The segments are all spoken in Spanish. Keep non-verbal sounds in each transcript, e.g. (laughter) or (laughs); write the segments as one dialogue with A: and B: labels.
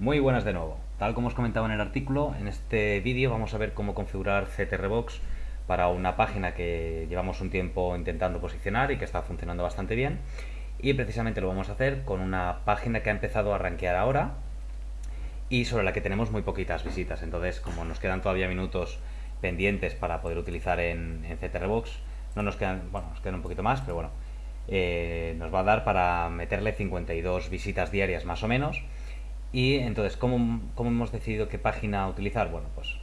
A: Muy buenas de nuevo. Tal como os comentaba en el artículo, en este vídeo vamos a ver cómo configurar CTRBox para una página que llevamos un tiempo intentando posicionar y que está funcionando bastante bien. Y precisamente lo vamos a hacer con una página que ha empezado a rankear ahora y sobre la que tenemos muy poquitas visitas. Entonces, como nos quedan todavía minutos pendientes para poder utilizar en, CTRBox, no nos quedan, bueno, nos quedan un poquito más, pero bueno, eh, nos va a dar para meterle 52 visitas diarias más o menos y entonces, ¿cómo, hemos decidido qué página utilizar? Bueno, pues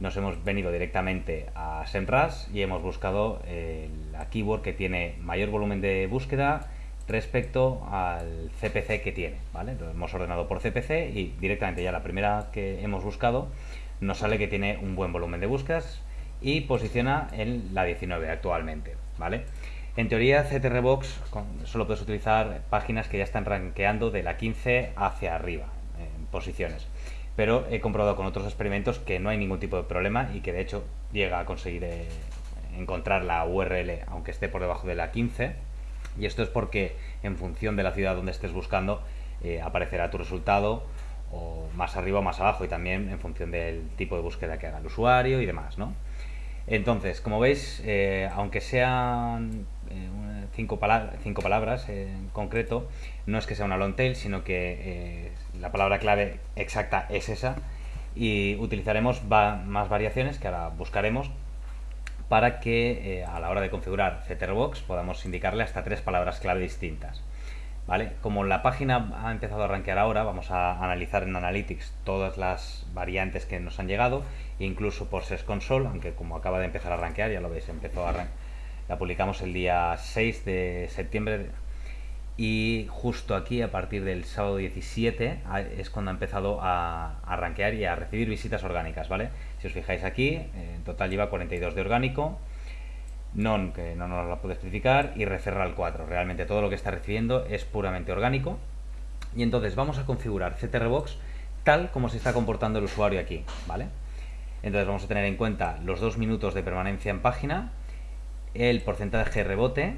A: nos hemos venido directamente a SEMrush y hemos buscado eh, la keyword que tiene mayor volumen de búsqueda respecto al CPC que tiene, ¿vale? Lo hemos ordenado por CPC y directamente ya la primera que hemos buscado nos sale que tiene un buen volumen de búsquedas y posiciona en la 19 actualmente, ¿vale? En teoría, CTRBox solo puedes utilizar páginas que ya están rankeando de la 15 hacia arriba, posiciones. Pero he comprobado con otros experimentos que no hay ningún tipo de problema y que de hecho llega a conseguir eh, encontrar la URL aunque esté por debajo de la 15. Y esto es porque en función de la ciudad donde estés buscando eh, aparecerá tu resultado o más arriba o más abajo y también en función del tipo de búsqueda que haga el usuario y demás, ¿no? Entonces, como veis, eh, aunque sean cinco, cinco palabras en concreto, no es que sea una long tail, sino que la palabra clave exacta es esa y utilizaremos más variaciones que ahora buscaremos para que eh, a la hora de configurar CTRBox podamos indicarle hasta tres palabras clave distintas. ¿Vale? Como la página ha empezado a rankear ahora, vamos a analizar en Analytics todas las variantes que nos han llegado, incluso por SES Console, aunque como acaba de empezar a rankear, ya lo veis, empezó a la publicamos el día 6 de septiembre y justo aquí a partir del sábado 17 es cuando ha empezado a, rankear y a recibir visitas orgánicas, ¿vale? Si os fijáis aquí, en total lleva 42 de orgánico, non, que no nos la puedo especificar, y referral 4. Realmente todo lo que está recibiendo es puramente orgánico. Y entonces vamos a configurar CTRBox tal como se está comportando el usuario aquí, ¿vale? Entonces vamos a tener en cuenta los dos minutos de permanencia en página, el porcentaje de rebote,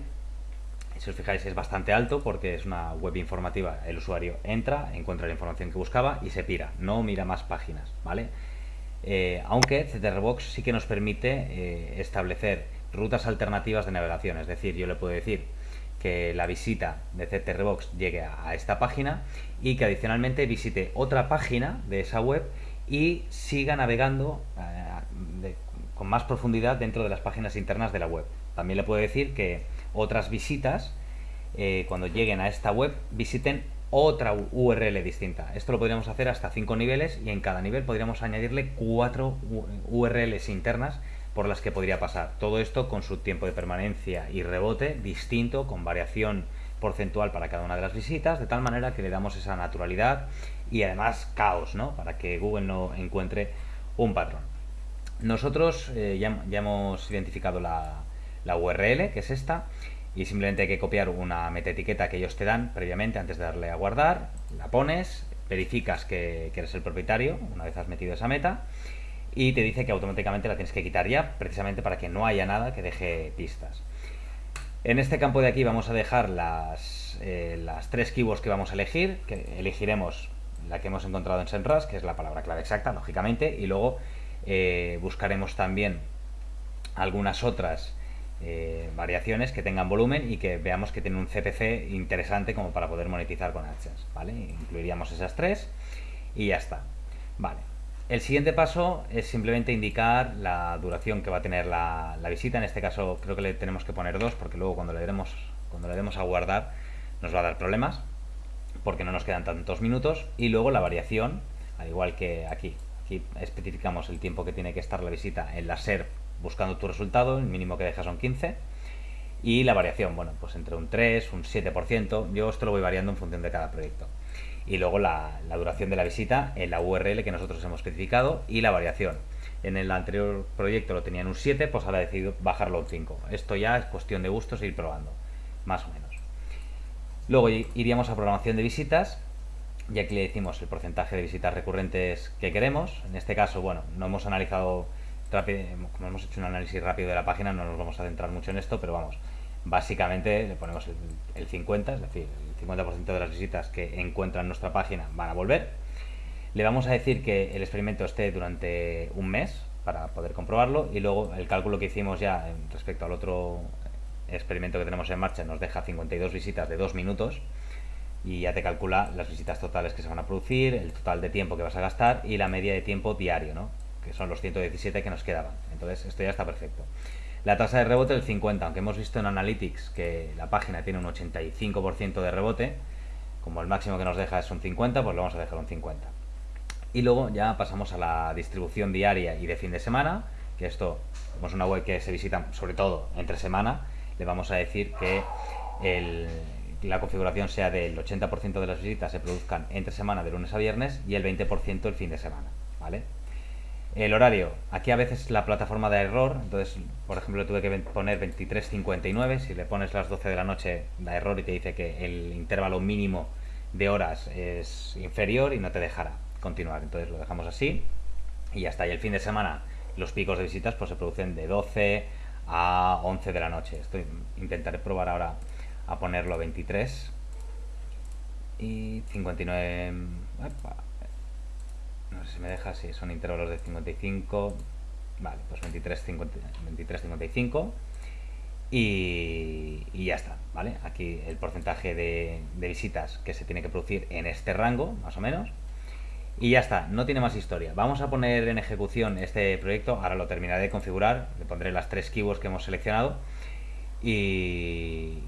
A: si os fijáis es bastante alto porque es una web informativa, el usuario entra, encuentra la información que buscaba y se pira, no mira más páginas, ¿vale? Eh, aunque CTRBox sí que nos permite eh, establecer rutas alternativas de navegación, es decir, yo le puedo decir que la visita de CTRBox llegue a, esta página y que adicionalmente visite otra página de esa web y siga navegando eh, con más profundidad dentro de las páginas internas de la web. También le puedo decir que otras visitas, eh, cuando lleguen a esta web, visiten otra URL distinta. Esto lo podríamos hacer hasta 5 niveles y en cada nivel podríamos añadirle 4 URLs internas por las que podría pasar. Todo esto con su tiempo de permanencia y rebote distinto, con variación porcentual para cada una de las visitas, de tal manera que le damos esa naturalidad y además caos, ¿no? Para que Google no encuentre un patrón. Nosotros eh, ya, hemos identificado la, la URL, que es esta, y simplemente hay que copiar una metaetiqueta que ellos te dan previamente antes de darle a guardar, la pones, verificas que, eres el propietario una vez has metido esa meta y te dice que automáticamente la tienes que quitar ya, precisamente para que no haya nada que deje pistas. En este campo de aquí vamos a dejar las, eh, las tres keywords que vamos a elegir, que elegiremos la que hemos encontrado en SEMrush, que es la palabra clave exacta, lógicamente, y luego eh, buscaremos también algunas otras eh, variaciones que tengan volumen y que veamos que tienen un CPC interesante como para poder monetizar con AdSense, ¿vale? Incluiríamos esas tres y ya está. Vale. El siguiente paso es simplemente indicar la duración que va a tener la, visita. En este caso creo que le tenemos que poner dos porque luego cuando le demos cuando le demos a guardar nos va a dar problemas porque no nos quedan tantos minutos y luego la variación, al igual que aquí. Aquí especificamos el tiempo que tiene que estar la visita en la SERP buscando tu resultado, el mínimo que dejas son 15. Y la variación, bueno, pues entre un 3, un 7%, yo esto lo voy variando en función de cada proyecto. Y luego la, duración de la visita en la URL que nosotros hemos especificado y la variación. En el anterior proyecto lo tenía en un 7, pues ahora he decidido bajarlo a un 5. Esto ya es cuestión de gustos e ir probando, más o menos. Luego iríamos a programación de visitas y aquí le decimos el porcentaje de visitas recurrentes que queremos. En este caso, bueno, no hemos analizado como hemos hecho un análisis rápido de la página, no nos vamos a centrar mucho en esto, pero vamos, básicamente le ponemos el, 50, es decir, el 50% de las visitas que encuentran nuestra página van a volver. Le vamos a decir que el experimento esté durante un mes para poder comprobarlo y luego el cálculo que hicimos ya respecto al otro experimento que tenemos en marcha nos deja 52 visitas de 2 minutos y ya te calcula las visitas totales que se van a producir, el total de tiempo que vas a gastar y la media de tiempo diario, ¿no? Que son los 117 que nos quedaban. Entonces esto ya está perfecto. La tasa de rebote del 50, aunque hemos visto en Analytics que la página tiene un 85% de rebote, como el máximo que nos deja es un 50, pues lo vamos a dejar un 50. Y luego ya pasamos a la distribución diaria y de fin de semana, que esto, es una web que se visita sobre todo entre semana, le vamos a decir que la configuración sea del 80% de las visitas se produzcan entre semana de lunes a viernes y el 20% el fin de semana, ¿vale? El horario, aquí a veces la plataforma da error, entonces, por ejemplo, tuve que poner 23.59, si le pones las 12 de la noche da error y te dice que el intervalo mínimo de horas es inferior y no te dejará continuar, entonces lo dejamos así y ya está, y el fin de semana los picos de visitas pues se producen de 12 a 11 de la noche, Estoy, intentaré probar ahora a ponerlo 23 y 59 no sé si me deja, si son intervalos de 55, vale, pues 23, 55 y, ya está, ¿vale? Aquí el porcentaje de, visitas que se tiene que producir en este rango, más o menos, y ya está, no tiene más historia. Vamos a poner en ejecución este proyecto, ahora lo terminaré de configurar, le pondré las tres keywords que hemos seleccionado. Y,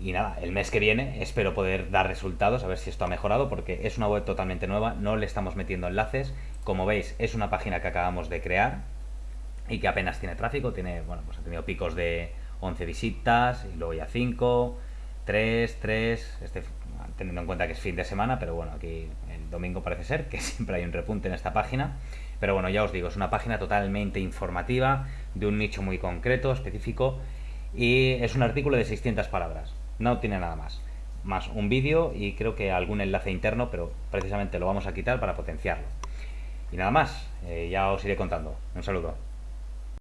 A: y, nada, el mes que viene espero poder dar resultados, a ver si esto ha mejorado, porque es una web totalmente nueva, no le estamos metiendo enlaces. Como veis, es una página que acabamos de crear y que apenas tiene tráfico, tiene, bueno, pues ha tenido picos de 11 visitas y luego ya 5, 3, 3, este, teniendo en cuenta que es fin de semana, pero bueno, aquí el domingo parece ser que (laughs) siempre hay un repunte en esta página. Pero bueno, ya os digo, es una página totalmente informativa, de un nicho muy concreto, específico, y es un artículo de 600 palabras, no tiene nada más. Más un vídeo y creo que algún enlace interno, pero precisamente lo vamos a quitar para potenciarlo. Y nada más, eh, ya os iré contando. Un saludo.